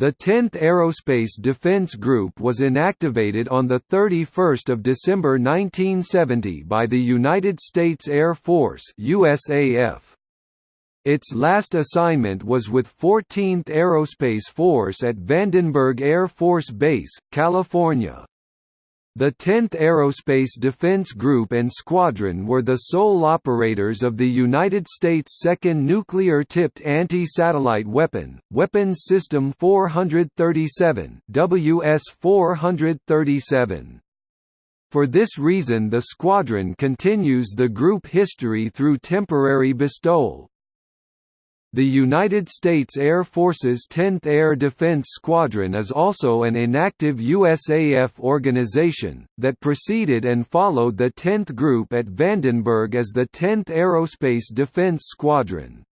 The 10th Aerospace Defense Group was inactivated on 31 December 1970 by the United States Air Force USAF. Its last assignment was with 14th Aerospace Force at Vandenberg Air Force Base, California. The 10th Aerospace Defense Group and Squadron were the sole operators of the United States' second nuclear-tipped anti-satellite weapon, Weapons System 437 WS-437. For this reason the squadron continues the group history through temporary bestowal, the United States Air Force's 10th Air Defense Squadron is also an inactive USAF organization, that preceded and followed the 10th Group at Vandenberg as the 10th Aerospace Defense Squadron.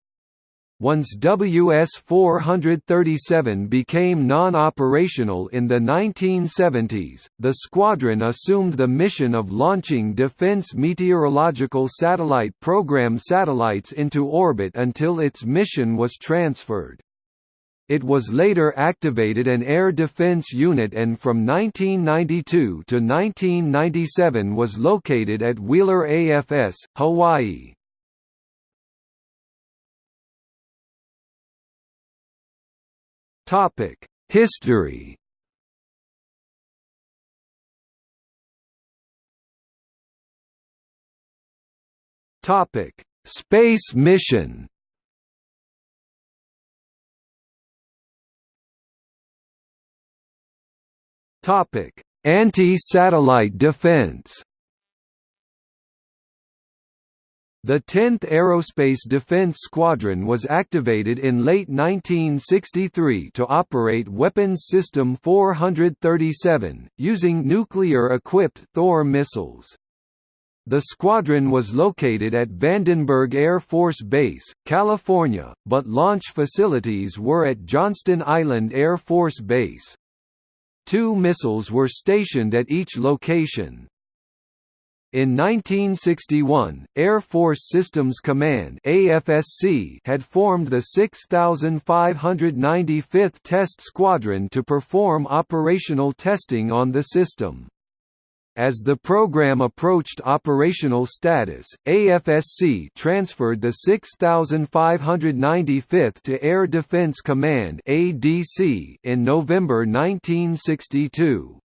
Once WS-437 became non-operational in the 1970s, the squadron assumed the mission of launching Defense Meteorological Satellite Program satellites into orbit until its mission was transferred. It was later activated an air defense unit and from 1992 to 1997 was located at Wheeler AFS, Hawaii. Topic: History. Topic: Space mission. Topic: Anti-satellite defense. The 10th Aerospace Defense Squadron was activated in late 1963 to operate Weapons System 437, using nuclear-equipped Thor missiles. The squadron was located at Vandenberg Air Force Base, California, but launch facilities were at Johnston Island Air Force Base. Two missiles were stationed at each location. In 1961, Air Force Systems Command AFSC had formed the 6595th Test Squadron to perform operational testing on the system. As the program approached operational status, AFSC transferred the 6595th to Air Defense Command ADC in November 1962.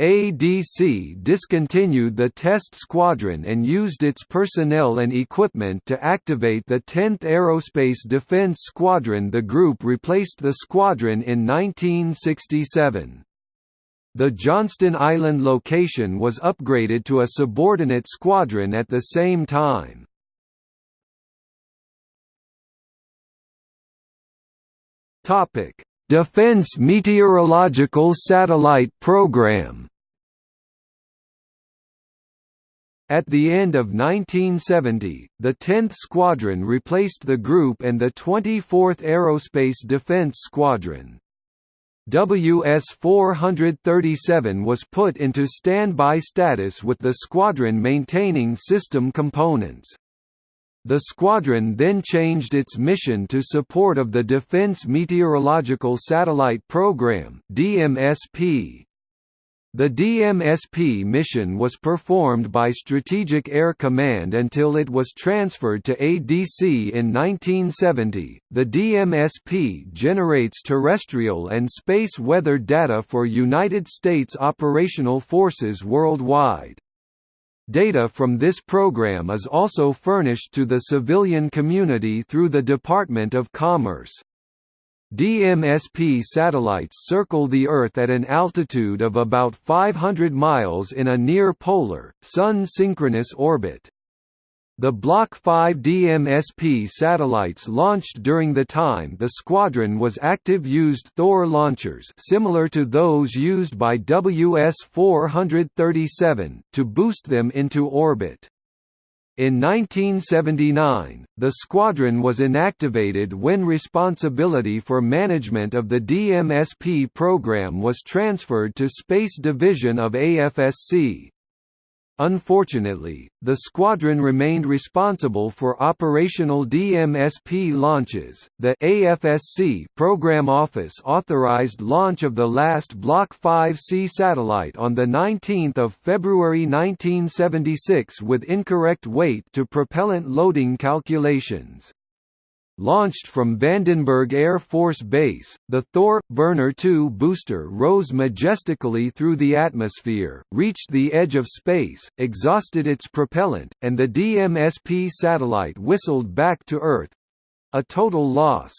ADC discontinued the test squadron and used its personnel and equipment to activate the 10th Aerospace Defense Squadron The group replaced the squadron in 1967. The Johnston Island location was upgraded to a subordinate squadron at the same time. Topic: Defense Meteorological Satellite Program At the end of 1970, the 10th Squadron replaced the group and the 24th Aerospace Defense Squadron. WS-437 was put into standby status with the squadron maintaining system components. The squadron then changed its mission to support of the Defense Meteorological Satellite Program (DMSP). The DMSP mission was performed by Strategic Air Command until it was transferred to ADC in 1970. The DMSP generates terrestrial and space weather data for United States operational forces worldwide. Data from this program is also furnished to the civilian community through the Department of Commerce. DMSP satellites circle the Earth at an altitude of about 500 miles in a near-polar, Sun-synchronous orbit. The Block 5 DMSP satellites launched during the time the squadron was active used Thor launchers similar to those used by WS-437, to boost them into orbit. In 1979, the squadron was inactivated when responsibility for management of the DMSP program was transferred to Space Division of AFSC. Unfortunately, the squadron remained responsible for operational DMSP launches. The AFSC Program Office authorized launch of the last Block 5C satellite on the 19th of February 1976 with incorrect weight to propellant loading calculations. Launched from Vandenberg Air Force Base, the Thor Burner II booster rose majestically through the atmosphere, reached the edge of space, exhausted its propellant, and the DMSP satellite whistled back to Earth a total loss.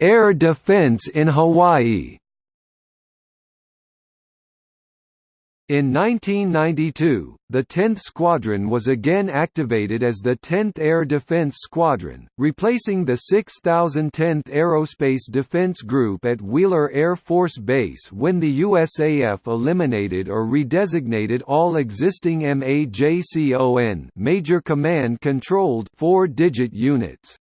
Air defense in Hawaii In 1992, the 10th Squadron was again activated as the 10th Air Defense Squadron, replacing the 6010th Aerospace Defense Group at Wheeler Air Force Base when the USAF eliminated or redesignated all existing MAJCON Major Command Controlled four-digit units.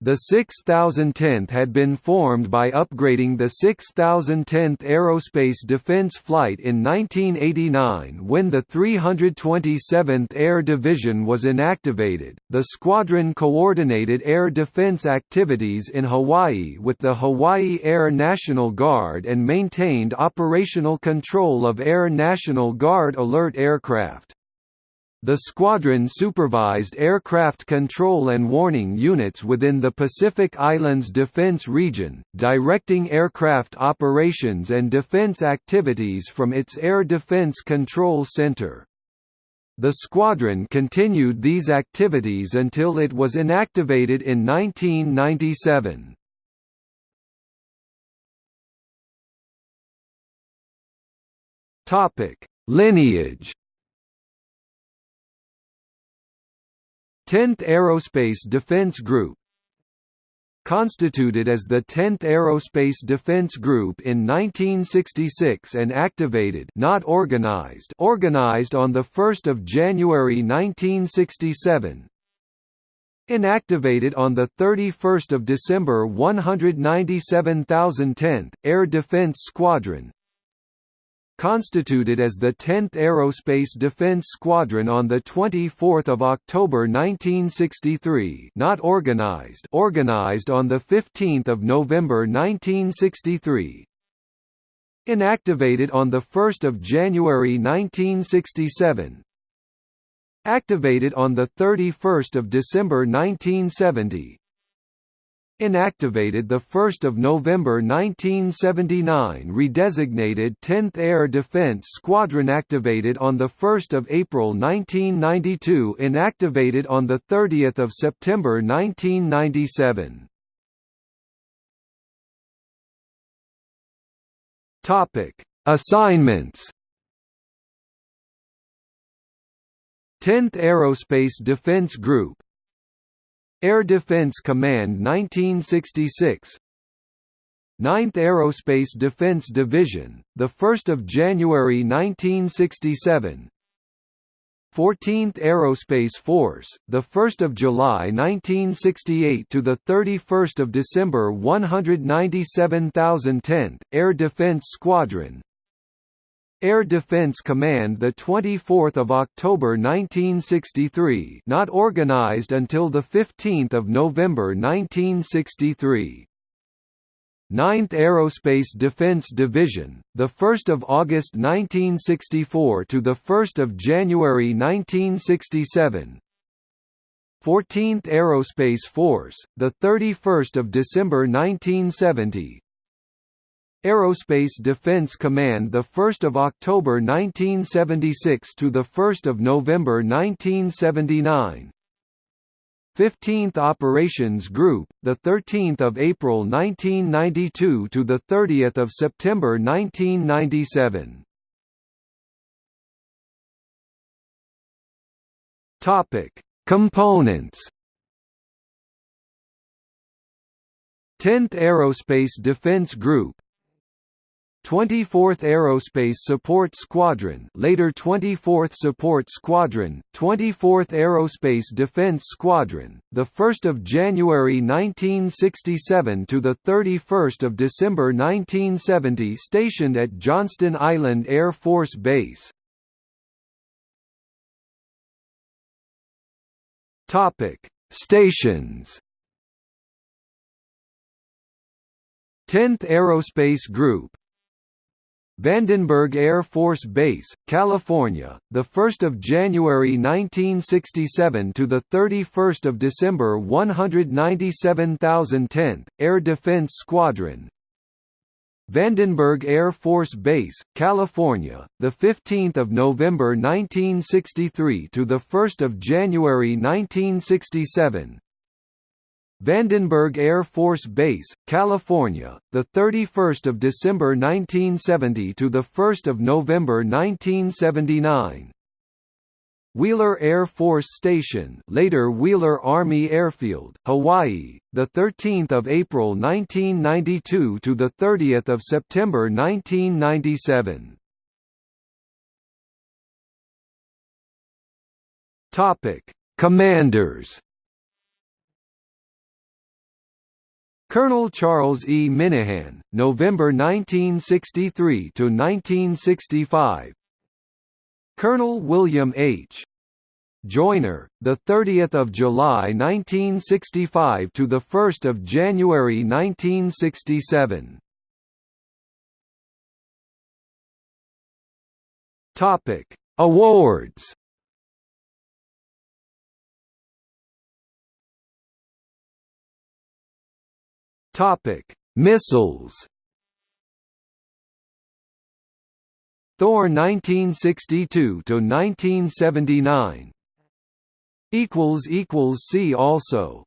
The 6010th had been formed by upgrading the 6010th Aerospace Defense Flight in 1989 when the 327th Air Division was inactivated. The squadron coordinated air defense activities in Hawaii with the Hawaii Air National Guard and maintained operational control of Air National Guard alert aircraft. The squadron supervised aircraft control and warning units within the Pacific Islands Defense Region, directing aircraft operations and defense activities from its Air Defense Control Center. The squadron continued these activities until it was inactivated in 1997. Lineage 10th Aerospace Defense Group Constituted as the 10th Aerospace Defense Group in 1966 and activated not organized organized on 1 January 1967 Inactivated on 31 December 197,010th, Air Defense Squadron constituted as the 10th Aerospace Defense Squadron on 24 October 1963 not organized organized on 15 November 1963 Inactivated on 1 January 1967 Activated on 31 December 1970 Inactivated 1 November 1979 Redesignated 10th Air Defense Squadron Activated on 1 April 1992 Inactivated on 30 September 1997 Assignments. 10th Aerospace Defense Group Air Defense Command 1966 9th Aerospace Defense Division, 1 January 1967 14th Aerospace Force, 1 July 1968 to 31 December 197,010th, Air Defense Squadron Air Defense Command the 24th of October 1963 not organized until the 15th of November 1963 9th Aerospace Defense Division the 1st of August 1964 to the 1st of January 1967 14th Aerospace Force the 31st of December 1970 Aerospace Defense Command the 1st of October 1976 to the 1st of November 1979 15th Operations Group the 13th of April 1992 to the 30th of September 1997 Topic Components. 10th Aerospace Defense Group 24th Aerospace Support Squadron later 24th Support Squadron, 24th Aerospace Defense Squadron, the 1st of January 1967 to the 31st of December 1970 stationed at Johnston Island Air Force Base. Stations 10th Aerospace Group Vandenberg Air Force Base, California, the 1st of January 1967 to the 31st of December 197010th Air Defense Squadron. Vandenberg Air Force Base, California, the 15th of November 1963 to the 1st of January 1967. Vandenberg Air Force Base, California, the 31st of December 1970 to the 1st of November 1979. Wheeler Air Force Station, later Wheeler Army Airfield, Hawaii, the 13th of April 1992 to the 30th of September 1997. Topic: Commanders Colonel Charles E. Minahan, November 1963 to 1965. Colonel William H. Joyner, the 30th of July 1965 to the 1st of January 1967. Topic: Awards. Topic: Missiles. Thor 1962 to 1979. Equals equals see also